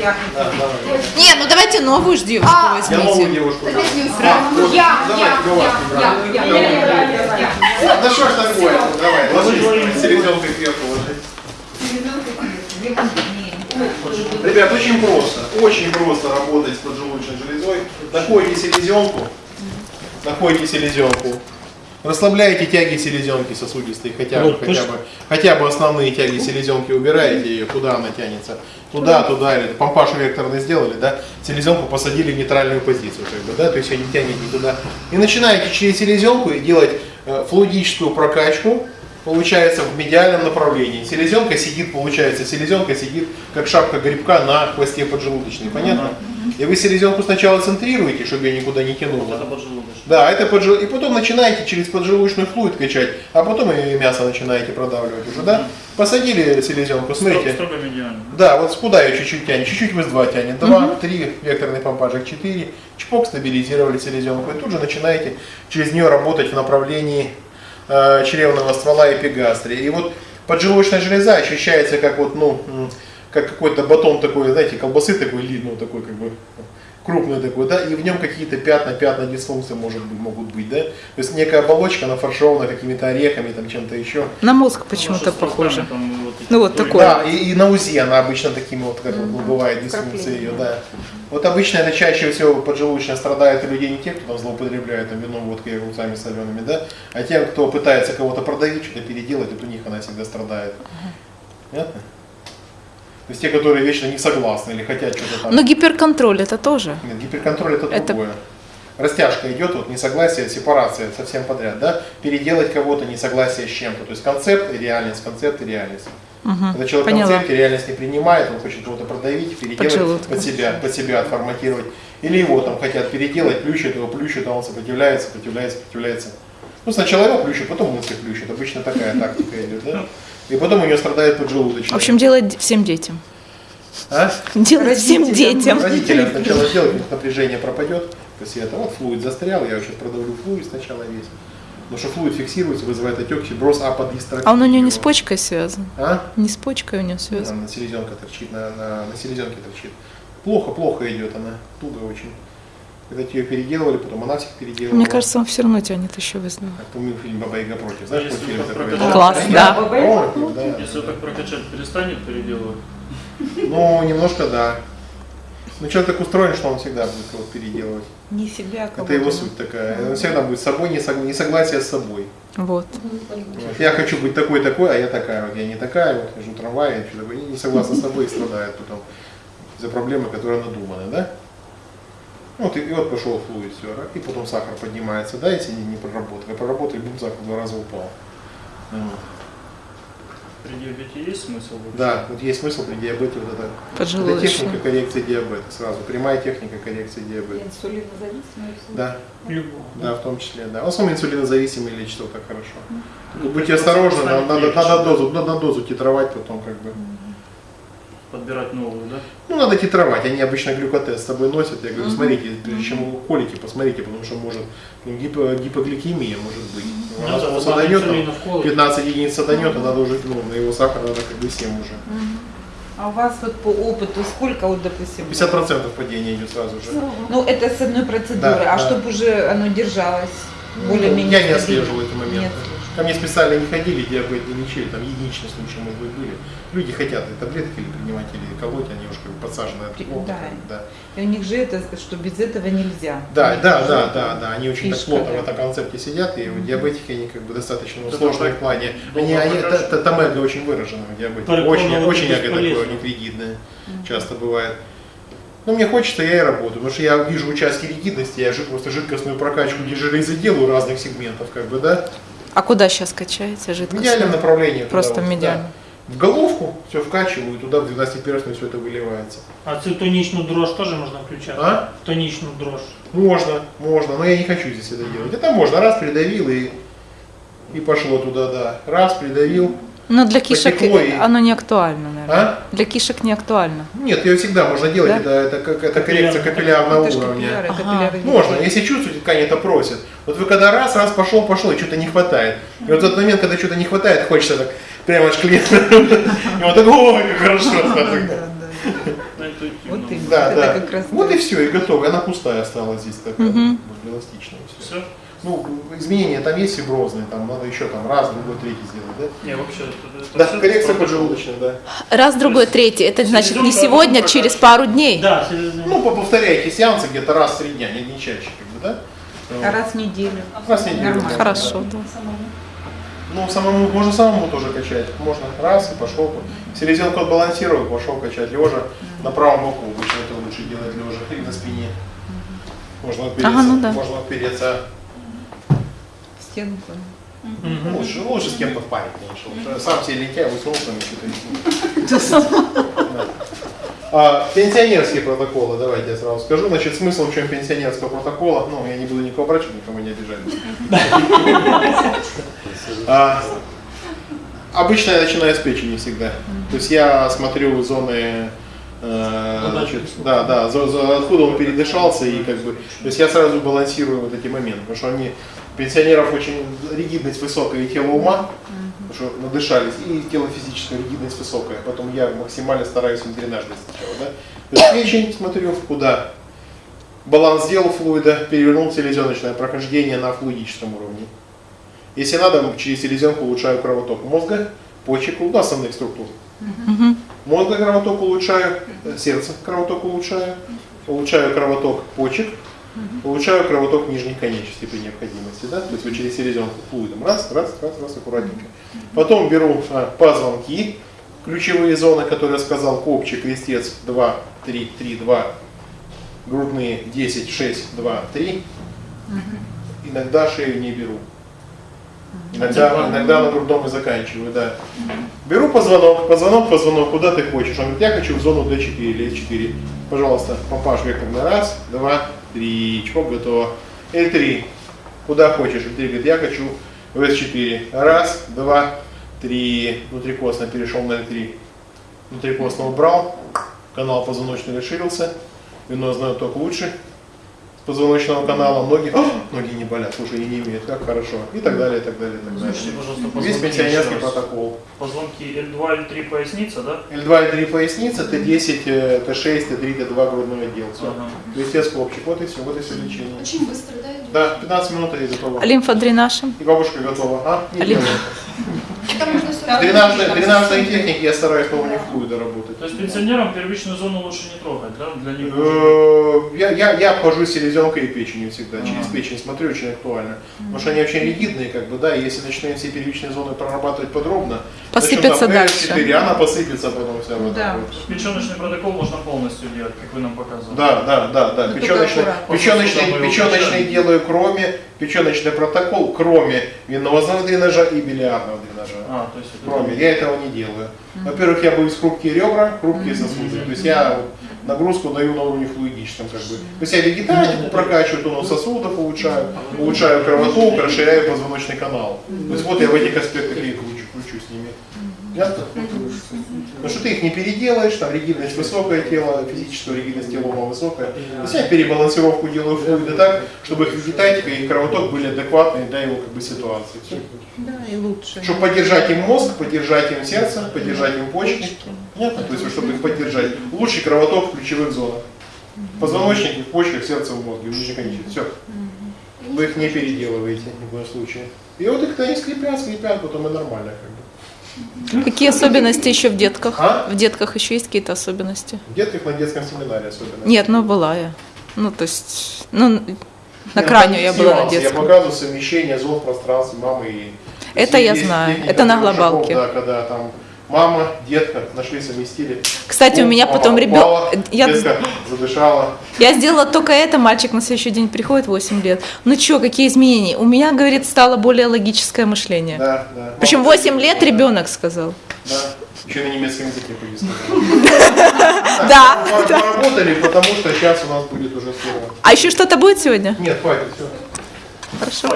Я Да. Не, ну давайте новую ж девушку А, Я новую возьмите. девушку. дам. я, Вот, я, давайте, я, я, брат. я, Давай. я, я. Да что ж такое? Давай, ложись. Селезенкой кверху ложись. Ребят, очень просто. Очень просто работать с поджелудочной железой. Находите селезенку. Находите селезенку. Расслабляете тяги селезенки сосудистой, хотя бы, Вот, хотя бы, хотя бы основные тяги селезенки убираете ее, куда она тянется, туда, туда, или помпаж векторный сделали, да, селезенку посадили в нейтральную позицию, как бы, да, то есть ее не тянет ни туда. И начинаете через селезенку делать э, флуидическую прокачку, получается в медиальном направлении. Селезенка сидит, получается, селезенка сидит как шапка грибка на хвосте поджелудочной, понятно? И вы селезенку сначала центрируете, чтобы ее никуда не тянуло. Это поджелудочный. Да, это поджел... и потом начинаете через поджелудочный флуид качать, а потом и мясо начинаете продавливать уже, да? Посадили селезенку, смотрите. Строго медиально. Да, вот куда ее чуть-чуть тянет, чуть-чуть в 2 тянет, 2, 3, векторный помпажик 4, чпок, стабилизировали селезенку, и тут же начинаете через нее работать в направлении э, чревного ствола эпигастрии. И вот поджелудочная железа ощущается как вот, ну, как какой-то батон такой, знаете, колбасы такой, ну, такой как бы крупный такой, да, и в нем какие-то пятна, пятна дисфункции может быть, могут быть, да, то есть некая оболочка нафарширована какими-то орехами, там чем-то еще, На мозг почему-то руками похоже. там вот Ну, вот такой. да, и, и на УЗИ она обычно такими вот, как вот бывает, дисфункции ее, да. Вот обычно это чаще всего поджелудочная страдает у людей не те, кто там злоупотребляет там, вином, водкой и огурцами солеными, да, а те, кто пытается кого-то продавить, что-то переделать, вот у них она всегда страдает. Понятно? То есть те, которые вечно не согласны или хотят что-то там. Но гиперконтроль это тоже. Нет, гиперконтроль это, Это- другое. Растяжка идет, вот несогласие, сепарация совсем подряд, да? Переделать кого-то несогласие с чем-то. То есть концепт и реальность, концепт и реальность. Мгм, Когда человек Поняла. концепт и реальность не принимает, он хочет кого-то продавить, переделать под себя, под себя отформатировать. Или его там хотят переделать, плющит его, плющит, а он сопротивляется, сопротивляется, сопротивляется. Ну, сначала его плющит, потом мысли плющит. Обычно такая тактика идет, да? И потом у него страдает поджелудочная. В общем, делать всем детям. а? Делать всем детям. Родителям сначала сделать, у них напряжение пропадет после этого. Вот флуид застрял, я сейчас продавлю флуид сначала весь. Потому что флуид фиксируется, вызывает отек, фиброз аподистрактии. А он у нее не с почкой связан. А? Не с почкой у нее связан. Там на селезенка торчит, на, на, на селезенке торчит. Плохо, плохо идет она, туго очень. Когда ее переделывали, потом она всех переделывала. Мне кажется, он все равно тянет еще вызов. Как помню фильм «Баба Яга против». Знаешь, какой фильм такой? Класс, да. Фильм, да. Если так прокачать, перестанет переделывать. Ну, немножко да. Ну, человек так устроен, что он всегда будет кого-то переделывать. Не себя, а Это его суть такая. Он всегда будет с собой, не сог- несогласие с собой. Вот. Вот. Я хочу быть такой-такой, а я такая. Вот я не такая, вот хожу в трамвае, я и не согласна с собой и страдает потом из-за проблемы, которая надумана, да? Вот и, и вот пошел флуид, все, и потом сахар поднимается, да, если не, не проработали. А проработали, бум, сахар в два раза упал. Вот. При диабете есть смысл вообще? Да, вот есть смысл при диабете вот это. Это техника коррекции диабета сразу. Прямая техника коррекции диабета. Инсулинозависимость. Да, Любого. да, в том числе, да. В основном инсулинозависимые лечат вот так хорошо. Ну, Будьте осторожны, надо, надо, надо дозу, надо дозу титровать потом как бы. Подбирать новую, да? Ну, надо титровать, они обычно глюкотест с собой носят. Я говорю, смотрите, прежде чем вы колите, посмотрите, потому что может ну, гипо- гипогликемия может быть. Ну, Она да, саданет, инсулина там, вколоть. 15 единиц саданет, а надо уже, ну, на его сахар надо как бы 7 уже. А у вас вот по опыту сколько, вот, допустим, 50% падения идет сразу же. Ну, это с одной процедуры, Да, а да. чтобы уже оно держалось более-менее Я не отслеживал эти моменты. Ко мне специально не ходили, диабет не лечили, там единичные случаи, может быть, были. Люди хотят и таблетки или принимать, или колоть, они уж как бы подсажены от плохо, да. да. И у них же это, что без этого нельзя. Да, У них да, да, да, да, они очень так фишка, плотно да. в этом концепте сидят, и вот диабетики, они как бы достаточно ну, Это сложные так в плане. Они, они, покажешь? та- та- томега очень выражена в диабете. Только Очень, очень такое, бесполезно. непригидное часто бывает. Ну, мне хочется, я и работаю, потому что я вижу участки ригидности, я же просто жидкостную прокачку железы делаю разных сегментов, как бы, да. А куда сейчас качаете В жидкость? медиальном направлении. Просто вот, медиально. да. В головку все вкачиваю, туда в 12-перстную все это выливается. А цю тонічну дрож тоже можно включать? А? Тонічну дрож. Можно, можно, но я не хочу здесь это делать. Это можно, раз придавил и, и пошло туда, да. Раз придавил. Но для кишек и- оно не актуально, наверное. А? Для кишек не актуально. Нет, ее всегда можно делать, Да? это, это, как, это коррекция капиллярного Это уровня. капилляры, Ага. капилляры Можно, если чувствуете, ткань это просит. Вот вы когда раз, раз пошел, пошел, и что-то не хватает. И вот в тот момент, когда что-то не хватает, хочется так прямо аж клиент. И вот так, ой, как хорошо. Ну, это это Вот именно. Да, Это да. как раз вот и все, и готово. И Она пустая осталась здесь такая, эластичная. Все? Ну, изменения там есть фиброзные, там надо еще там раз, другой, третий сделать, да? Не, вообще, это, Да, коррекция поджелудочная, да. Раз, другой, третий. Это значит не сегодня, одну через пару дней. Да, селезенка. Ну, по- повторяйте сеансы где-то раз в три дня, не, не чаще, как бы, да? А раз в неделю. Раз в неделю. Нормально. да. Хорошо, да. Ну, самому, можно самому тоже качать. Можно раз и пошел. Селезенку отбалансировал, пошел качать. Лежа на правом боку. Обычно это лучше делать лежа или на спине. Можно опереться. Ага, ну да. Можно опереться. Стенку. Мгм. Лучше, лучше с кем-то в паре, конечно. Сам себе лентяй, высунул там. Да. А, пенсионерские протоколы, давайте я сразу скажу. Значит, смысл в чем пенсионерского протокола, ну, я не буду никого брать, чтобы никому не обижать. А, обычно я начинаю с печени всегда. То есть я смотрю зоны, значит, да, да, за- за- откуда он передышался и как бы, то есть я сразу балансирую вот эти моменты, потому что они пенсионеров очень ригидность высокая и тело ума, потому что надышались, и тело физическая ригидность высокая, потом я максимально стараюсь им дренаж дать сначала, да. То есть печень смотрю, куда баланс сделал флуида, перевернул селезеночное прохождение на флуидическом уровне. Если надо, через селезенку улучшаю кровоток мозга, почек, ну, основных структур. Мгм. Мозга кровоток улучшаю, э, сердце кровоток улучшаю, улучшаю кровоток почек, улучшаю кровоток нижних конечностей при необходимости, да, то есть вот через селезенку флуидом, раз, раз, раз, раз, аккуратненько. Потом беру а, позвонки, ключевые зоны, которые я сказал, копчик, крестец 2, 3, 3, 2, грудные 10, 6, 2, 3. Иногда шею не беру. Иногда, иногда на грудном и заканчиваю, да. Беру позвонок, позвонок, позвонок, куда ты хочешь. Он говорит, я хочу в зону D4 или S4. Пожалуйста, помпаж векторно. Раз, два, три, чпок, готово. L3, куда хочешь. L3 говорит, я хочу в S4. Раз, два, три. Внутрикосно перешел на L3. Внутрикосно убрал. Канал позвоночный расширился. Венозный отток лучше. Позвоночного канала ноги, ноги не болят, слушай, и не имеют, как хорошо. И так далее, и так далее, и так далее. Слушайте, пожалуйста, Весь пенсионерский протокол. Позвонки L2, L3 поясница, да? L2, L3 поясница, Т10, э, Т6, Т3, Т2 грудной отдел. Все. Ага. То есть я скопчик. Вот и все, вот и все лечение. Очень быстро, да? Да, 15 минут и готово. Лимфодренажем. И бабушка готова. А? Не Там можно я стараюсь по уровню флуида работать. То есть пенсионерам первичную зону лучше не трогать, да? Для них Э, Я, я, я обхожу селезенкой и печенью всегда. Через печень смотрю, очень актуально. Потому что они очень ригидные, как бы, да, и если начинаем все первичные зоны прорабатывать подробно, Посыпется дальше. L4, она посыпется потом вся вот Да. Печеночный протокол можно полностью делать, как вы нам показывали. Да, да, да, да. Печеночный, печеночный, печеночный делаю кроме, печеночный протокол кроме венозного дренажа и билиарного дренажа. А, то есть это... Кроме, я этого не делаю. Во-первых, я боюсь хрупкие ребра, хрупкие сосуды. То есть я нагрузку даю на уровне флуидическом как бы. То есть я вегетатику прокачиваю, тонус сосудов улучшаю, улучшаю кровоток, расширяю позвоночный канал. То есть вот я в этих аспектах и кручу, с ними. Ясно? Потому что ты их не переделаешь, там ригидность высокое тело, физическая ригидность тела ума высокая. То есть я перебалансировку делаю флуида так, чтобы их вегетатика и их кровоток были адекватны для его как бы ситуации. Да, и лучше. Чтобы поддержать им мозг, поддержать им сердце, поддержать им почки. Понятно? То есть, чтобы их поддержать. Лучший кровоток в ключевых зонах. В позвоночнике, в почках, сердце, в мозге, в конечности. Все. Вы их не переделываете ни в коем случае. И вот их они скрипят, скрипят, потом и нормально как бы. Какие особенности еще в детках? А? В детках еще есть какие-то особенности? В детках на детском семинаре особенно. Нет, ну была я. Ну, то есть, ну, на Нет, крайню там я была на нюансы. Я детском. показываю совмещение зон в пространстве мамы и... Это я Есть знаю. Это на трех шагов, глобалке. Да, когда там мама, детка нашли, совместили. Кстати, у меня Мама потом ребенок... Я, Детка задышала. я сделала только это, мальчик на следующий день приходит, 8 лет. Ну что, какие изменения? У меня, говорит, стало более логическое мышление. Да, да. Причем Мама 8 лет да, ребенок сказал. Да. Еще на немецком языке. Да. Поработали, потому что сейчас у нас будет уже слово. А еще что-то будет сегодня? Нет, хватит, все. Хорошо.